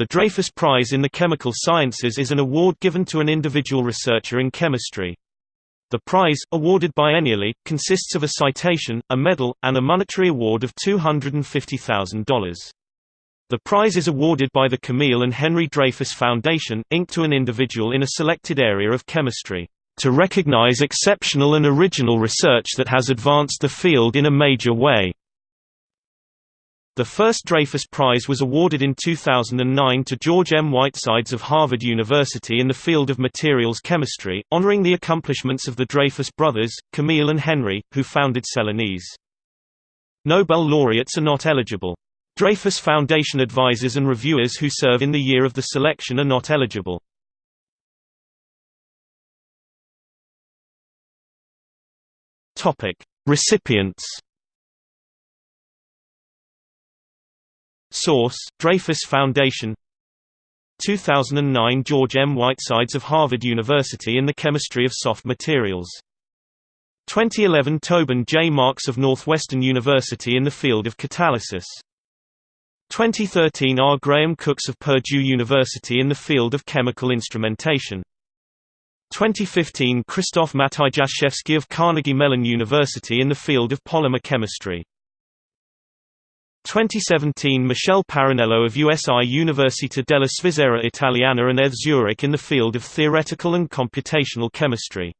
The Dreyfus Prize in the Chemical Sciences is an award given to an individual researcher in chemistry. The prize, awarded biennially, consists of a citation, a medal, and a monetary award of $250,000. The prize is awarded by the Camille and Henry Dreyfus Foundation, Inc. to an individual in a selected area of chemistry, to recognize exceptional and original research that has advanced the field in a major way. The first Dreyfus Prize was awarded in 2009 to George M. Whitesides of Harvard University in the field of materials chemistry, honoring the accomplishments of the Dreyfus brothers, Camille and Henry, who founded Celanese. Nobel laureates are not eligible. Dreyfus Foundation advisors and reviewers who serve in the year of the selection are not eligible. Recipients Source: Dreyfus Foundation 2009 George M. Whitesides of Harvard University in the Chemistry of Soft Materials 2011 Tobin J. Marks of Northwestern University in the field of catalysis 2013 R. Graham Cooks of Purdue University in the field of chemical instrumentation 2015 Krzysztof Matyjaszewski of Carnegie Mellon University in the field of polymer chemistry 2017 Michele Parrinello of USI Università della Svizzera Italiana and ETH Zurich in the field of theoretical and computational chemistry